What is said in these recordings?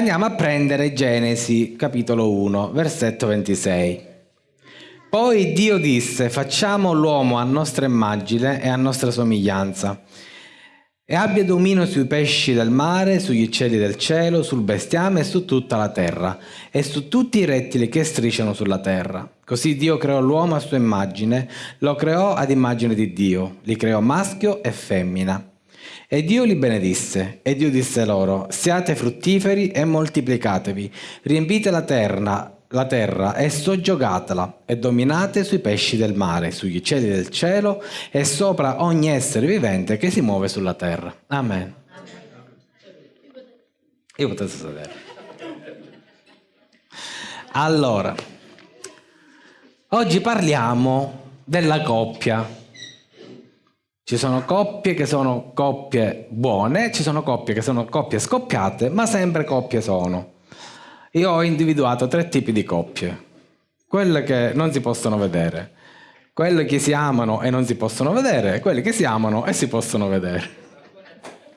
Andiamo a prendere Genesi capitolo 1, versetto 26. Poi Dio disse, facciamo l'uomo a nostra immagine e a nostra somiglianza, e abbia dominio sui pesci del mare, sugli uccelli del cielo, sul bestiame e su tutta la terra, e su tutti i rettili che strisciano sulla terra. Così Dio creò l'uomo a sua immagine, lo creò ad immagine di Dio, li creò maschio e femmina. E Dio li benedisse, e Dio disse loro, siate fruttiferi e moltiplicatevi, riempite la terra, la terra e soggiogatela, e dominate sui pesci del mare, sugli uccelli del cielo e sopra ogni essere vivente che si muove sulla terra. Amen. Io potete sedere. Allora, oggi parliamo della coppia ci sono coppie che sono coppie buone, ci sono coppie che sono coppie scoppiate, ma sempre coppie sono. Io ho individuato tre tipi di coppie. Quelle che non si possono vedere, quelle che si amano e non si possono vedere, e quelle che si amano e si possono vedere.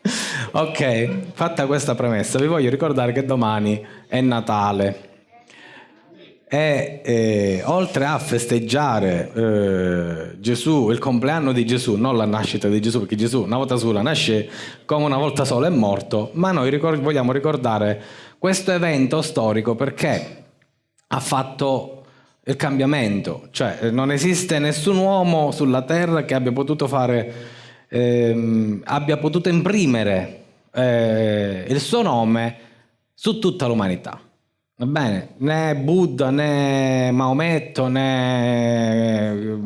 ok, fatta questa premessa, vi voglio ricordare che domani è Natale e eh, oltre a festeggiare eh, Gesù, il compleanno di Gesù, non la nascita di Gesù, perché Gesù una volta sola nasce come una volta sola è morto, ma noi ricord vogliamo ricordare questo evento storico perché ha fatto il cambiamento, cioè non esiste nessun uomo sulla terra che abbia potuto fare, ehm, abbia potuto imprimere eh, il suo nome su tutta l'umanità. Va bene, né Buddha, né Maometto, né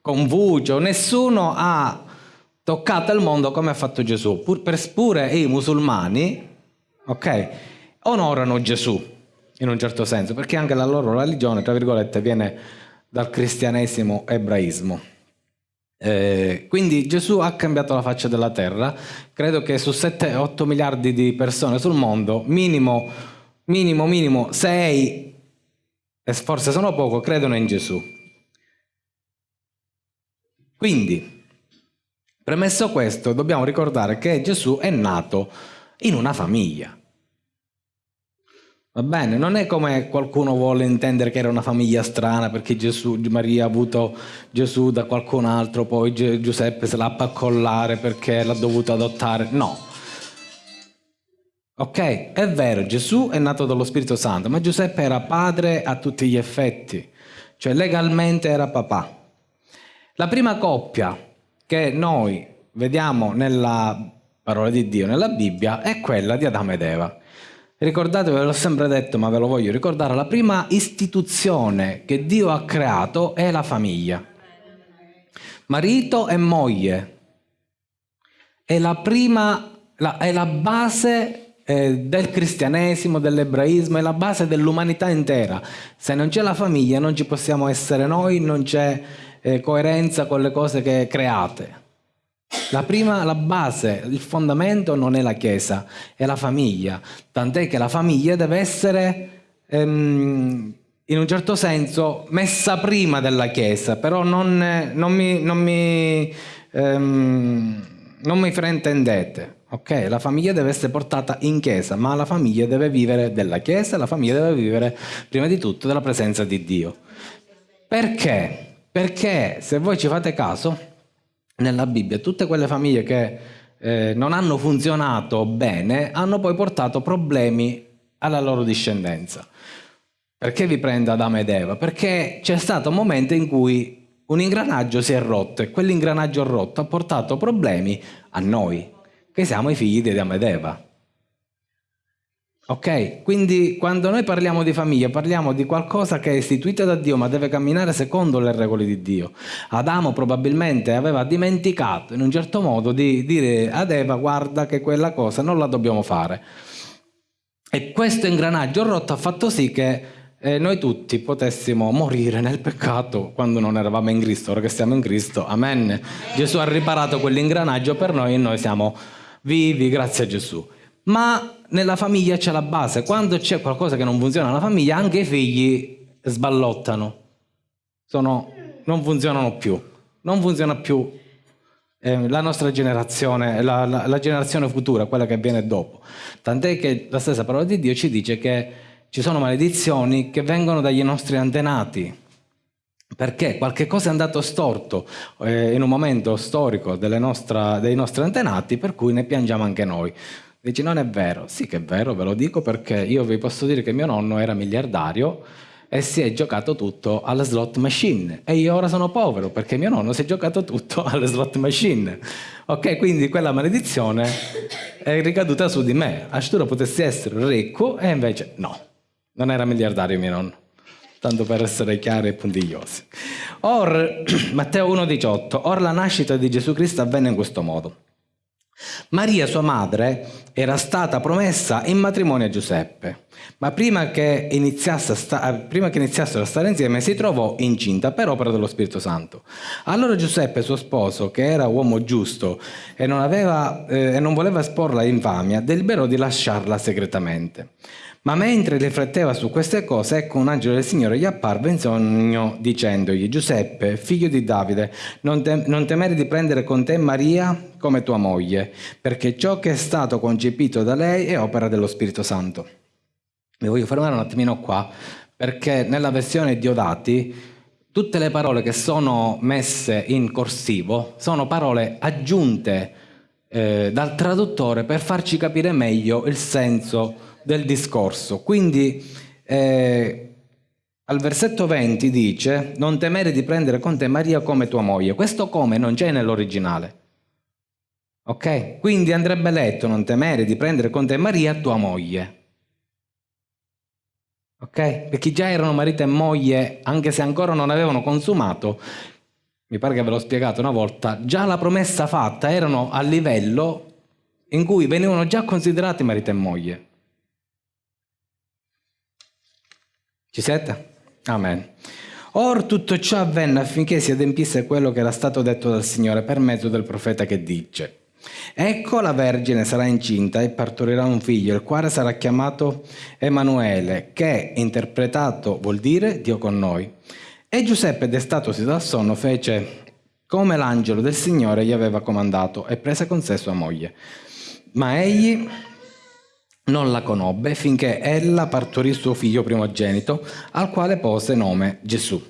Confucio, nessuno ha toccato il mondo come ha fatto Gesù. Pur, pure i musulmani, ok, onorano Gesù, in un certo senso, perché anche la loro religione, tra virgolette, viene dal cristianesimo ebraismo. Eh, quindi Gesù ha cambiato la faccia della terra, credo che su 7-8 miliardi di persone sul mondo, minimo minimo minimo 6, e forse sono poco, credono in Gesù. Quindi, premesso questo, dobbiamo ricordare che Gesù è nato in una famiglia. Va bene? Non è come qualcuno vuole intendere che era una famiglia strana perché Gesù, Maria ha avuto Gesù da qualcun altro, poi Giuseppe se l'ha accollare perché l'ha dovuto adottare. No, Ok, è vero, Gesù è nato dallo Spirito Santo, ma Giuseppe era padre a tutti gli effetti, cioè legalmente era papà. La prima coppia che noi vediamo nella parola di Dio, nella Bibbia, è quella di Adamo ed Eva. Ricordatevi, ve l'ho sempre detto, ma ve lo voglio ricordare, la prima istituzione che Dio ha creato è la famiglia. Marito e moglie. È la prima, la, è la base eh, del cristianesimo, dell'ebraismo, è la base dell'umanità intera. Se non c'è la famiglia non ci possiamo essere noi, non c'è eh, coerenza con le cose che create. La prima, la base, il fondamento non è la Chiesa, è la famiglia. Tant'è che la famiglia deve essere, ehm, in un certo senso, messa prima della Chiesa, però non, non mi, non mi, ehm, non mi fraintendete. Ok, la famiglia deve essere portata in chiesa, ma la famiglia deve vivere della chiesa, la famiglia deve vivere prima di tutto della presenza di Dio. Perché? Perché se voi ci fate caso, nella Bibbia tutte quelle famiglie che eh, non hanno funzionato bene hanno poi portato problemi alla loro discendenza. Perché vi prende Adamo ed Eva? Perché c'è stato un momento in cui un ingranaggio si è rotto e quell'ingranaggio rotto ha portato problemi a noi, che siamo i figli di Adamo ed Eva. Ok? Quindi quando noi parliamo di famiglia parliamo di qualcosa che è istituito da Dio ma deve camminare secondo le regole di Dio. Adamo probabilmente aveva dimenticato in un certo modo di dire ad Eva guarda che quella cosa non la dobbiamo fare. E questo ingranaggio rotto ha fatto sì che eh, noi tutti potessimo morire nel peccato quando non eravamo in Cristo, ora che siamo in Cristo, amen. Gesù ha riparato quell'ingranaggio per noi e noi siamo vivi grazie a Gesù. Ma nella famiglia c'è la base, quando c'è qualcosa che non funziona nella famiglia, anche i figli sballottano, Sono, non funzionano più, non funziona più eh, la nostra generazione, la, la, la generazione futura, quella che viene dopo. Tant'è che la stessa parola di Dio ci dice che ci sono maledizioni che vengono dagli nostri antenati, perché qualche cosa è andato storto eh, in un momento storico nostra, dei nostri antenati, per cui ne piangiamo anche noi. Dici, non è vero? Sì che è vero, ve lo dico perché io vi posso dire che mio nonno era miliardario e si è giocato tutto alle slot machine e io ora sono povero perché mio nonno si è giocato tutto alle slot machine. Ok, quindi quella maledizione è ricaduta su di me. Astura potessi essere ricco e invece no, non era miliardario mio nonno. Tanto per essere chiari e puntigliosi. Or, Matteo 1,18, or la nascita di Gesù Cristo avvenne in questo modo. Maria, sua madre, era stata promessa in matrimonio a Giuseppe, ma prima che, sta- prima che iniziassero a stare insieme si trovò incinta per opera dello Spirito Santo. Allora Giuseppe, suo sposo, che era uomo giusto e non, aveva, eh, e non voleva esporla infamia, deliberò di lasciarla segretamente. Ma mentre rifletteva su queste cose, ecco un angelo del Signore gli apparve in sogno dicendogli, Giuseppe, figlio di Davide, non, te- non temere di prendere con te Maria come tua moglie, perché ciò che è stato concepito da lei è opera dello Spirito Santo. Mi voglio fermare un attimino qua, perché nella versione Diodati tutte le parole che sono messe in corsivo sono parole aggiunte eh, dal traduttore per farci capire meglio il senso del discorso. Quindi eh, al versetto 20 dice non temere di prendere con te Maria come tua moglie. Questo come non c'è nell'originale. Ok? Quindi andrebbe letto non temere di prendere con te Maria tua moglie. Ok? Perché già erano marito e moglie, anche se ancora non avevano consumato, mi pare che ve l'ho spiegato una volta, già la promessa fatta erano a livello in cui venivano già considerati marito e moglie. Ci siete? Amen. Or tutto ciò avvenne affinché si adempisse quello che era stato detto dal Signore per mezzo del profeta che dice Ecco la Vergine sarà incinta e partorirà un figlio, il quale sarà chiamato Emanuele, che interpretato vuol dire Dio con noi. E Giuseppe, destatosi dal sonno, fece come l'angelo del Signore gli aveva comandato e prese con sé sua moglie. Ma egli non la conobbe finché ella partorì suo figlio primogenito, al quale pose nome Gesù.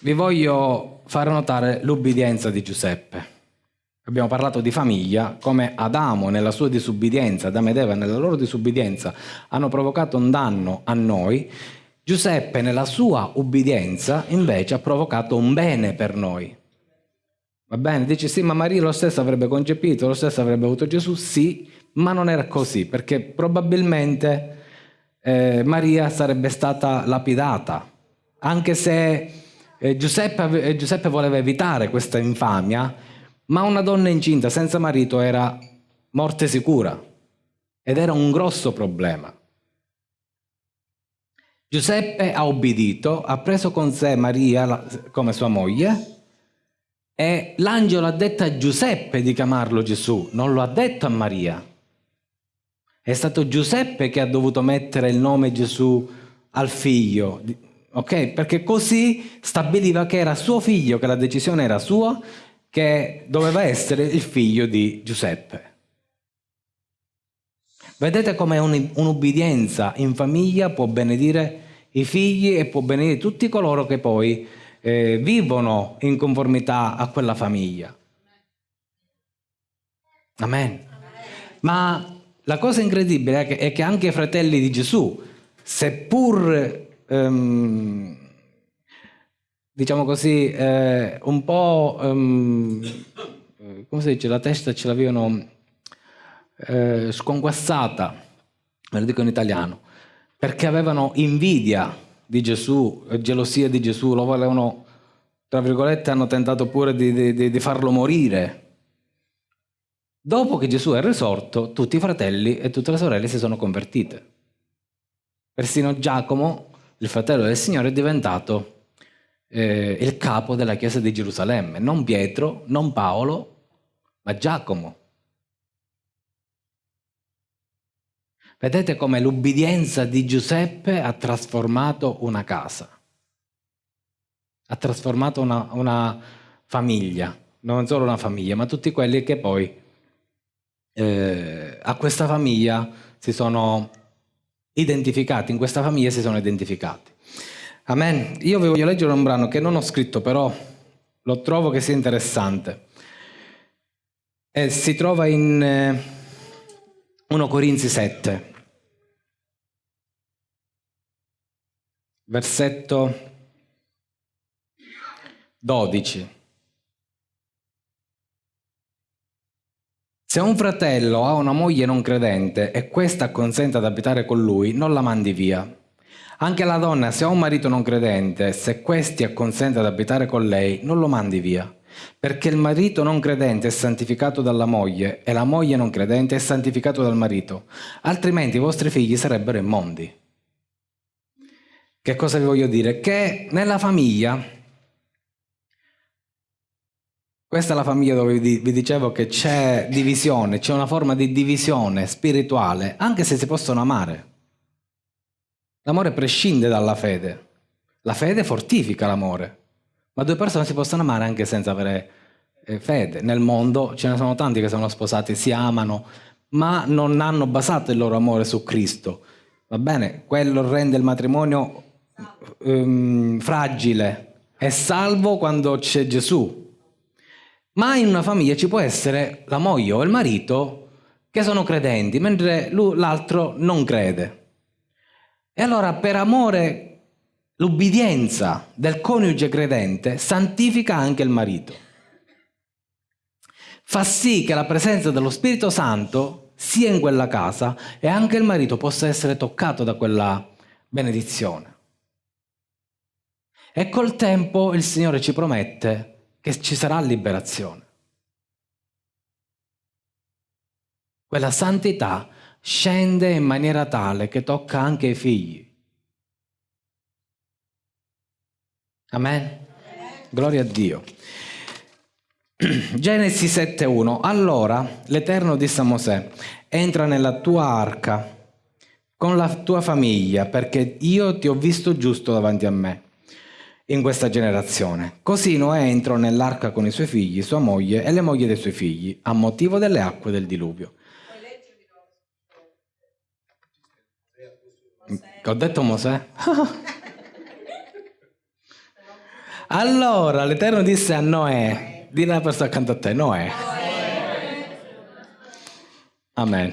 Vi voglio fare notare l'ubbidienza di Giuseppe. Abbiamo parlato di famiglia, come Adamo nella sua disubbidienza, Adamo ed Eva nella loro disubbidienza hanno provocato un danno a noi, Giuseppe nella sua ubbidienza invece ha provocato un bene per noi. Va bene? Dici sì, ma Maria lo stesso avrebbe concepito, lo stesso avrebbe avuto Gesù? Sì, ma non era così, perché probabilmente eh, Maria sarebbe stata lapidata, anche se eh, Giuseppe, eh, Giuseppe voleva evitare questa infamia, ma una donna incinta senza marito era morte sicura ed era un grosso problema. Giuseppe ha obbedito, ha preso con sé Maria come sua moglie e l'angelo ha detto a Giuseppe di chiamarlo Gesù, non lo ha detto a Maria. È stato Giuseppe che ha dovuto mettere il nome Gesù al figlio, ok? Perché così stabiliva che era suo figlio, che la decisione era sua, che doveva essere il figlio di Giuseppe. Vedete come un'ubbidienza in famiglia può benedire i figli e può benedire tutti coloro che poi eh, vivono in conformità a quella famiglia. Amen. Ma la cosa incredibile è che, è che anche i fratelli di Gesù, seppur, um, diciamo così, eh, un po', um, come si dice, la testa ce l'avevano eh, sconquassata, me lo dico in italiano, perché avevano invidia di Gesù, gelosia di Gesù, lo volevano, tra virgolette, hanno tentato pure di, di, di farlo morire Dopo che Gesù è risorto, tutti i fratelli e tutte le sorelle si sono convertite. Persino Giacomo, il fratello del Signore, è diventato eh, il capo della chiesa di Gerusalemme. Non Pietro, non Paolo, ma Giacomo. Vedete come l'ubbidienza di Giuseppe ha trasformato una casa, ha trasformato una, una famiglia non solo una famiglia, ma tutti quelli che poi eh, a questa famiglia si sono identificati, in questa famiglia si sono identificati. Amen. Io vi voglio leggere un brano che non ho scritto, però lo trovo che sia interessante. E si trova in eh, 1 Corinzi 7, versetto 12. Se un fratello ha una moglie non credente e questa acconsente ad abitare con lui, non la mandi via. Anche la donna, se ha un marito non credente, se questi acconsente ad abitare con lei, non lo mandi via. Perché il marito non credente è santificato dalla moglie e la moglie non credente è santificato dal marito, altrimenti i vostri figli sarebbero immondi. Che cosa vi voglio dire? Che nella famiglia questa è la famiglia dove vi dicevo che c'è divisione, c'è una forma di divisione spirituale, anche se si possono amare. L'amore prescinde dalla fede. La fede fortifica l'amore. Ma due persone si possono amare anche senza avere eh, fede. Nel mondo ce ne sono tanti che sono sposati, si amano, ma non hanno basato il loro amore su Cristo. Va bene? Quello rende il matrimonio um, fragile e salvo quando c'è Gesù ma in una famiglia ci può essere la moglie o il marito che sono credenti, mentre l'altro non crede. E allora per amore l'ubbidienza del coniuge credente santifica anche il marito. Fa sì che la presenza dello Spirito Santo sia in quella casa e anche il marito possa essere toccato da quella benedizione. E col tempo il Signore ci promette che ci sarà liberazione. Quella santità scende in maniera tale che tocca anche i figli. Amen? Gloria a Dio. Genesi 7.1 Allora l'Eterno disse a Mosè, entra nella tua arca con la tua famiglia, perché io ti ho visto giusto davanti a me in questa generazione. Così Noè entrò nell'arca con i suoi figli, sua moglie e le mogli dei suoi figli, a motivo delle acque del diluvio. Ho detto Mosè? allora l'Eterno disse a Noè, di una persona accanto a te, Noè. Amen.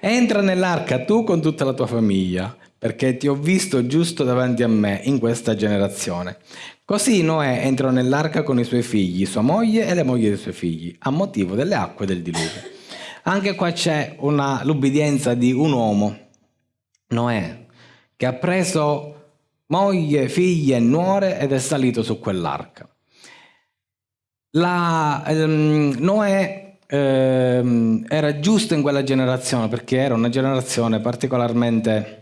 Entra nell'arca tu con tutta la tua famiglia perché ti ho visto giusto davanti a me in questa generazione. Così Noè entrò nell'arca con i suoi figli, sua moglie e le mogli dei suoi figli, a motivo delle acque del diluvio. Anche qua c'è l'ubbidienza di un uomo, Noè, che ha preso moglie, figlie e nuore ed è salito su quell'arca. Ehm, Noè ehm, era giusto in quella generazione perché era una generazione particolarmente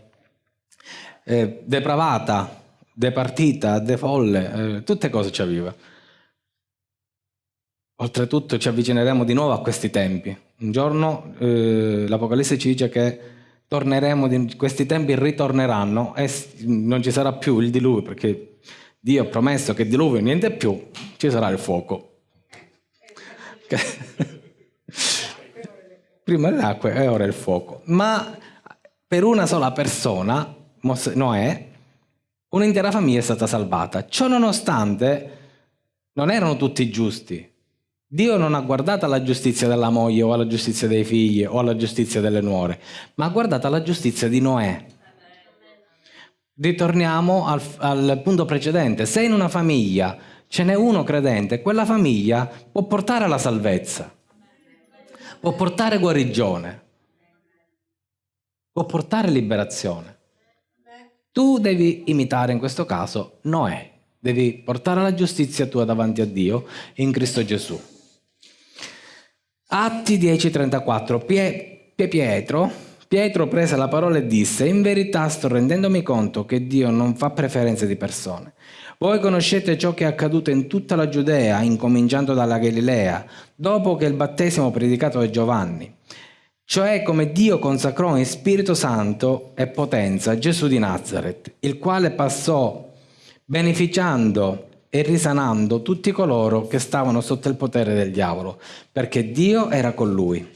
eh, depravata, departita, defolle, eh, tutte cose ci aveva. Oltretutto ci avvicineremo di nuovo a questi tempi. Un giorno eh, l'Apocalisse ci dice che torneremo, questi tempi ritorneranno e non ci sarà più il diluvio perché Dio ha promesso che diluvio niente più, ci sarà il fuoco. Prima l'acqua e ora il fuoco. Ma per una sola persona Noè, un'intera famiglia è stata salvata. Ciò nonostante, non erano tutti giusti. Dio non ha guardato alla giustizia della moglie o alla giustizia dei figli o alla giustizia delle nuore, ma ha guardato alla giustizia di Noè. Ritorniamo al, al punto precedente. Se in una famiglia ce n'è uno credente, quella famiglia può portare alla salvezza, può portare guarigione, può portare liberazione. Tu devi imitare in questo caso Noè, devi portare la giustizia tua davanti a Dio in Cristo Gesù. Atti 10:34 Pie, Pietro, Pietro prese la parola e disse in verità sto rendendomi conto che Dio non fa preferenze di persone. Voi conoscete ciò che è accaduto in tutta la Giudea, incominciando dalla Galilea, dopo che il battesimo predicato da Giovanni cioè come Dio consacrò in Spirito Santo e potenza Gesù di Nazareth, il quale passò beneficiando e risanando tutti coloro che stavano sotto il potere del diavolo, perché Dio era con lui.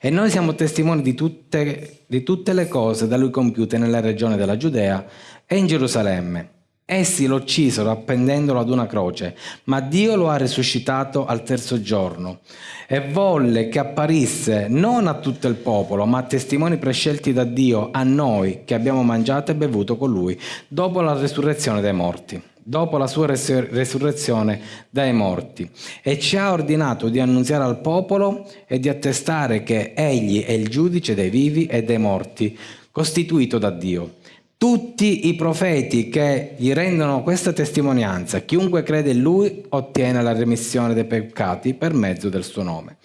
E noi siamo testimoni di tutte, di tutte le cose da lui compiute nella regione della Giudea e in Gerusalemme. Essi lo uccisero appendendolo ad una croce, ma Dio lo ha risuscitato al terzo giorno e volle che apparisse non a tutto il popolo, ma a testimoni prescelti da Dio, a noi che abbiamo mangiato e bevuto con lui dopo la resurrezione dei morti dopo la sua resurrezione dai morti e ci ha ordinato di annunziare al popolo e di attestare che egli è il giudice dei vivi e dei morti, costituito da Dio. Tutti i profeti che gli rendono questa testimonianza, chiunque crede in lui ottiene la remissione dei peccati per mezzo del suo nome.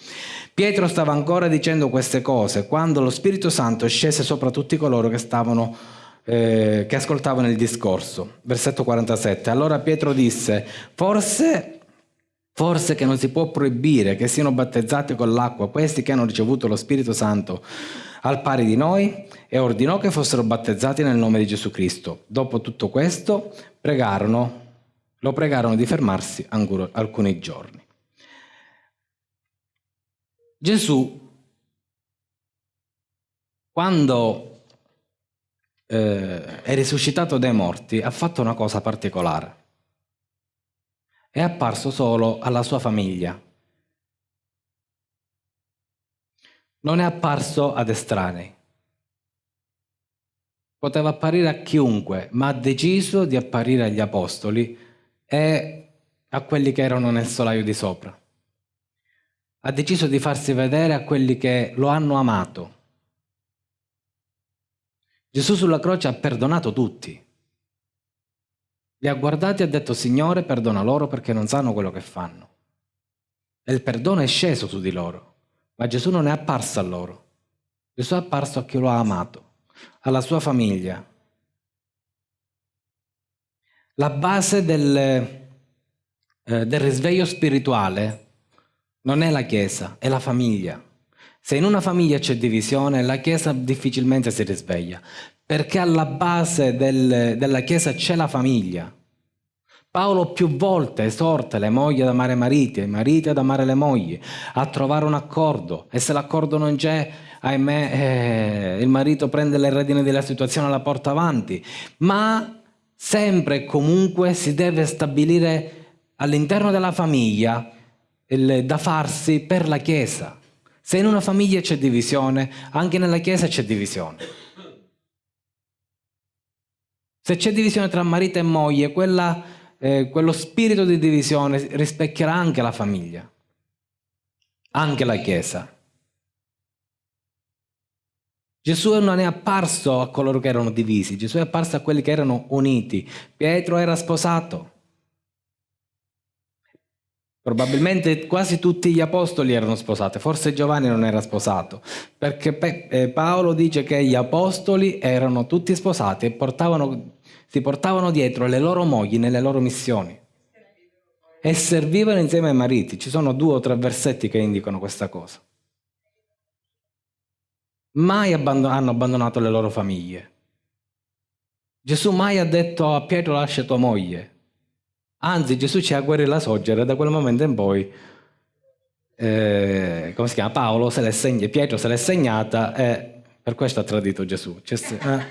Pietro stava ancora dicendo queste cose quando lo Spirito Santo scese sopra tutti coloro che stavano eh, che ascoltavano il discorso. Versetto 47. Allora Pietro disse, forse, forse che non si può proibire che siano battezzati con l'acqua questi che hanno ricevuto lo Spirito Santo al pari di noi e ordinò che fossero battezzati nel nome di Gesù Cristo. Dopo tutto questo pregarono, lo pregarono di fermarsi alcuni giorni. Gesù, quando eh, è risuscitato dai morti, ha fatto una cosa particolare. È apparso solo alla sua famiglia. Non è apparso ad estranei. Poteva apparire a chiunque, ma ha deciso di apparire agli apostoli e a quelli che erano nel solaio di sopra. Ha deciso di farsi vedere a quelli che lo hanno amato Gesù sulla croce ha perdonato tutti. Li ha guardati e ha detto, Signore, perdona loro perché non sanno quello che fanno. E il perdono è sceso su di loro, ma Gesù non è apparso a loro. Gesù è apparso a chi lo ha amato, alla sua famiglia. La base del, eh, del risveglio spirituale non è la Chiesa, è la famiglia. Se in una famiglia c'è divisione, la Chiesa difficilmente si risveglia, perché alla base del, della Chiesa c'è la famiglia. Paolo più volte esorta le mogli ad amare i mariti e i mariti ad amare le mogli, a trovare un accordo e se l'accordo non c'è, ahimè, eh, il marito prende le redini della situazione e la porta avanti. Ma sempre e comunque si deve stabilire all'interno della famiglia il, da farsi per la Chiesa. Se in una famiglia c'è divisione, anche nella Chiesa c'è divisione. Se c'è divisione tra marito e moglie, quella, eh, quello spirito di divisione rispecchierà anche la famiglia, anche la Chiesa. Gesù non è apparso a coloro che erano divisi, Gesù è apparso a quelli che erano uniti. Pietro era sposato, Probabilmente quasi tutti gli apostoli erano sposati, forse Giovanni non era sposato, perché eh, Paolo dice che gli apostoli erano tutti sposati e portavano, si portavano dietro le loro mogli nelle loro missioni e servivano insieme ai mariti. Ci sono due o tre versetti che indicano questa cosa. Mai abbandon hanno abbandonato le loro famiglie. Gesù mai ha detto a Pietro lascia tua moglie, Anzi, Gesù ci ha guarito la soggera e da quel momento in poi, eh, come si chiama, Paolo se l'è segnata, Pietro se l'è segnata e per questo ha tradito Gesù. Cioè, eh,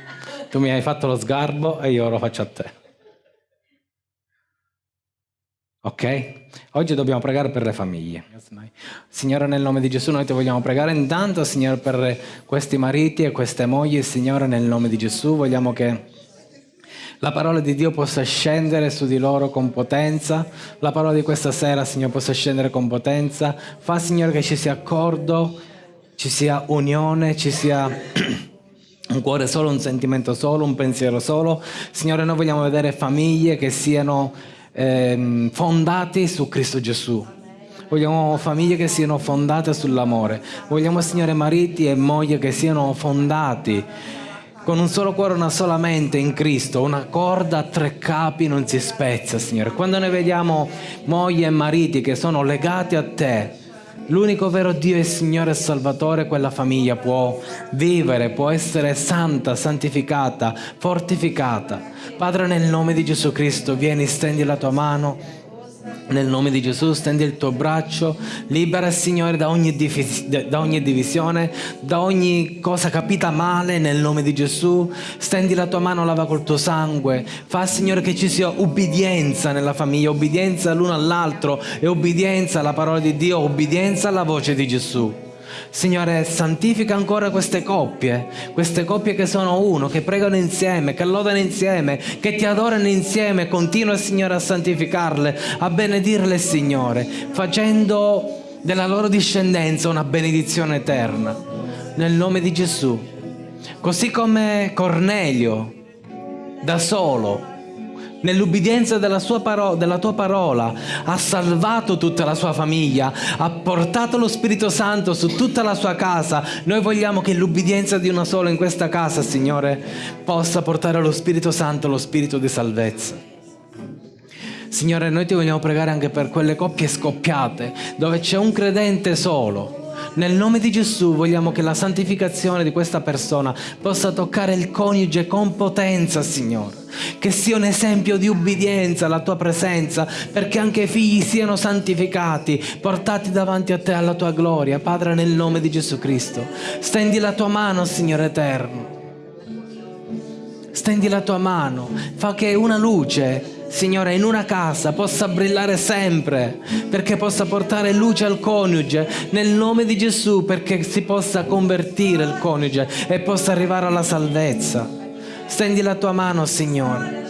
tu mi hai fatto lo sgarbo e io lo faccio a te. Ok? Oggi dobbiamo pregare per le famiglie. Signore, nel nome di Gesù noi ti vogliamo pregare intanto, Signore, per questi mariti e queste mogli. Signore, nel nome di Gesù vogliamo che la parola di Dio possa scendere su di loro con potenza, la parola di questa sera, Signore, possa scendere con potenza. Fa, Signore, che ci sia accordo, ci sia unione, ci sia un cuore solo, un sentimento solo, un pensiero solo. Signore, noi vogliamo vedere famiglie che siano eh, fondate su Cristo Gesù. Vogliamo famiglie che siano fondate sull'amore. Vogliamo, Signore, mariti e mogli che siano fondati con un solo cuore, una sola mente in Cristo, una corda a tre capi non si spezza, Signore. Quando noi vediamo mogli e mariti che sono legati a Te, l'unico vero Dio e Signore e Salvatore, quella famiglia può vivere, può essere santa, santificata, fortificata. Padre, nel nome di Gesù Cristo, vieni, stendi la tua mano nel nome di Gesù stendi il tuo braccio, libera Signore da ogni, da ogni, divisione, da ogni cosa capita male nel nome di Gesù. Stendi la tua mano, lava col tuo sangue. Fa Signore che ci sia ubbidienza nella famiglia, ubbidienza l'uno all'altro e ubbidienza alla parola di Dio, ubbidienza alla voce di Gesù. Signore, santifica ancora queste coppie, queste coppie che sono uno, che pregano insieme, che lodano insieme, che ti adorano insieme. Continua, Signore, a santificarle, a benedirle, Signore, facendo della loro discendenza una benedizione eterna. Nel nome di Gesù. Così come Cornelio, da solo, nell'ubbidienza della, paro- della tua parola, ha salvato tutta la sua famiglia, ha portato lo Spirito Santo su tutta la sua casa. Noi vogliamo che l'ubbidienza di una sola in questa casa, Signore, possa portare lo Spirito Santo, lo Spirito di salvezza. Signore, noi ti vogliamo pregare anche per quelle coppie scoppiate, dove c'è un credente solo nel nome di Gesù vogliamo che la santificazione di questa persona possa toccare il coniuge con potenza, Signore. Che sia un esempio di ubbidienza alla tua presenza, perché anche i figli siano santificati, portati davanti a te alla tua gloria. Padre, nel nome di Gesù Cristo, stendi la tua mano, Signore eterno. Stendi la tua mano, fa che una luce Signore, in una casa possa brillare sempre, perché possa portare luce al coniuge, nel nome di Gesù, perché si possa convertire il coniuge e possa arrivare alla salvezza. Stendi la tua mano, Signore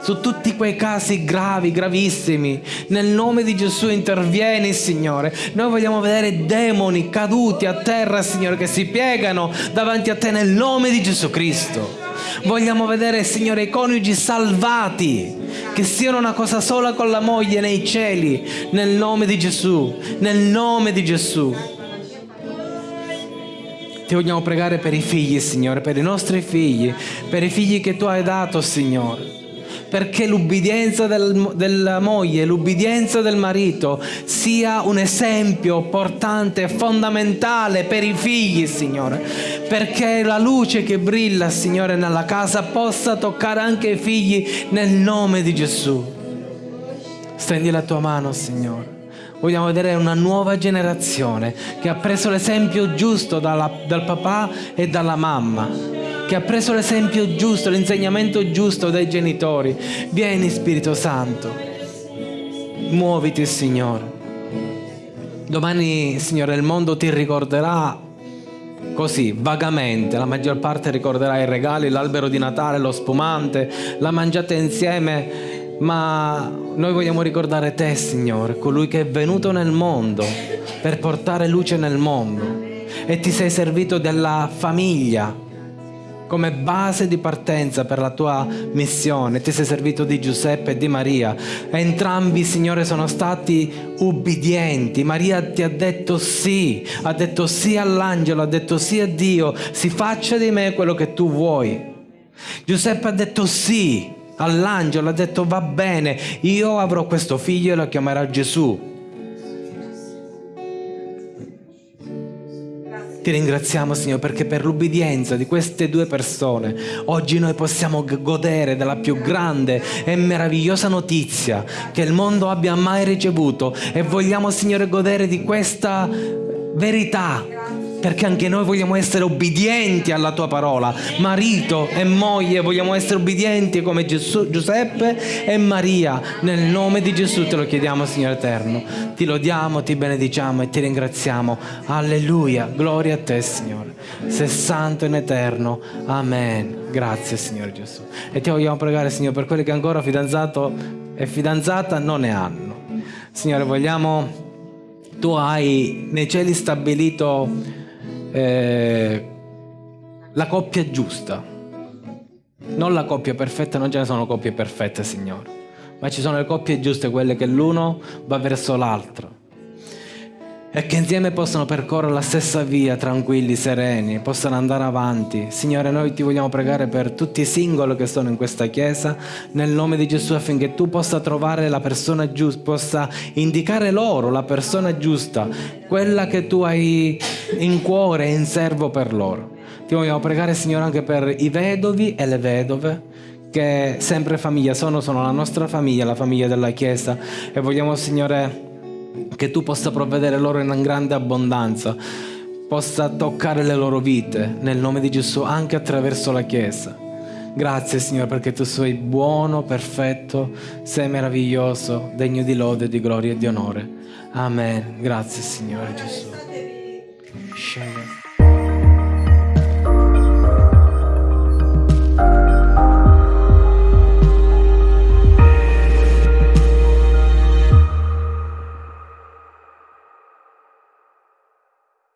su tutti quei casi gravi, gravissimi. Nel nome di Gesù intervieni, Signore. Noi vogliamo vedere demoni caduti a terra, Signore, che si piegano davanti a te nel nome di Gesù Cristo. Vogliamo vedere, Signore, i coniugi salvati, che siano una cosa sola con la moglie nei cieli, nel nome di Gesù, nel nome di Gesù. Ti vogliamo pregare per i figli, Signore, per i nostri figli, per i figli che tu hai dato, Signore perché l'ubbidienza del, della moglie, l'ubbidienza del marito sia un esempio portante, fondamentale per i figli, Signore, perché la luce che brilla, Signore, nella casa possa toccare anche i figli nel nome di Gesù. Stendi la tua mano, Signore. Vogliamo vedere una nuova generazione che ha preso l'esempio giusto dalla, dal papà e dalla mamma che ha preso l'esempio giusto, l'insegnamento giusto dai genitori. Vieni Spirito Santo, muoviti Signore. Domani, Signore, il mondo ti ricorderà così, vagamente. La maggior parte ricorderà i regali, l'albero di Natale, lo spumante, la mangiata insieme. Ma noi vogliamo ricordare te, Signore, colui che è venuto nel mondo per portare luce nel mondo e ti sei servito della famiglia come base di partenza per la tua missione. Ti sei servito di Giuseppe e di Maria. Entrambi, Signore, sono stati ubbidienti. Maria ti ha detto sì, ha detto sì all'angelo, ha detto sì a Dio, si faccia di me quello che tu vuoi. Giuseppe ha detto sì all'angelo, ha detto va bene, io avrò questo figlio e lo chiamerà Gesù. Ti ringraziamo Signore perché per l'ubbidienza di queste due persone oggi noi possiamo godere della più grande e meravigliosa notizia che il mondo abbia mai ricevuto e vogliamo Signore godere di questa verità perché anche noi vogliamo essere obbedienti alla tua parola. Marito e moglie vogliamo essere obbedienti come Gesù, Giuseppe e Maria. Nel nome di Gesù te lo chiediamo, Signore Eterno. Ti lodiamo, ti benediciamo e ti ringraziamo. Alleluia. Gloria a te, Signore. Sei santo in eterno. Amen. Grazie, Signore Gesù. E ti vogliamo pregare, Signore, per quelli che ancora fidanzato e fidanzata non ne hanno. Signore, vogliamo tu hai nei cieli stabilito eh, la coppia giusta. Non la coppia perfetta, non ce ne sono coppie perfette, Signore, ma ci sono le coppie giuste, quelle che l'uno va verso l'altro. E che insieme possano percorrere la stessa via, tranquilli, sereni, possano andare avanti. Signore, noi ti vogliamo pregare per tutti i singoli che sono in questa chiesa, nel nome di Gesù, affinché tu possa trovare la persona giusta, possa indicare loro la persona giusta, quella che tu hai in cuore e in servo per loro. Ti vogliamo pregare, Signore, anche per i vedovi e le vedove che sempre famiglia sono, sono la nostra famiglia, la famiglia della Chiesa e vogliamo, Signore, che tu possa provvedere loro in grande abbondanza, possa toccare le loro vite nel nome di Gesù anche attraverso la Chiesa. Grazie Signore perché tu sei buono, perfetto, sei meraviglioso, degno di lode, di gloria e di onore. Amen. Grazie Signore Gesù.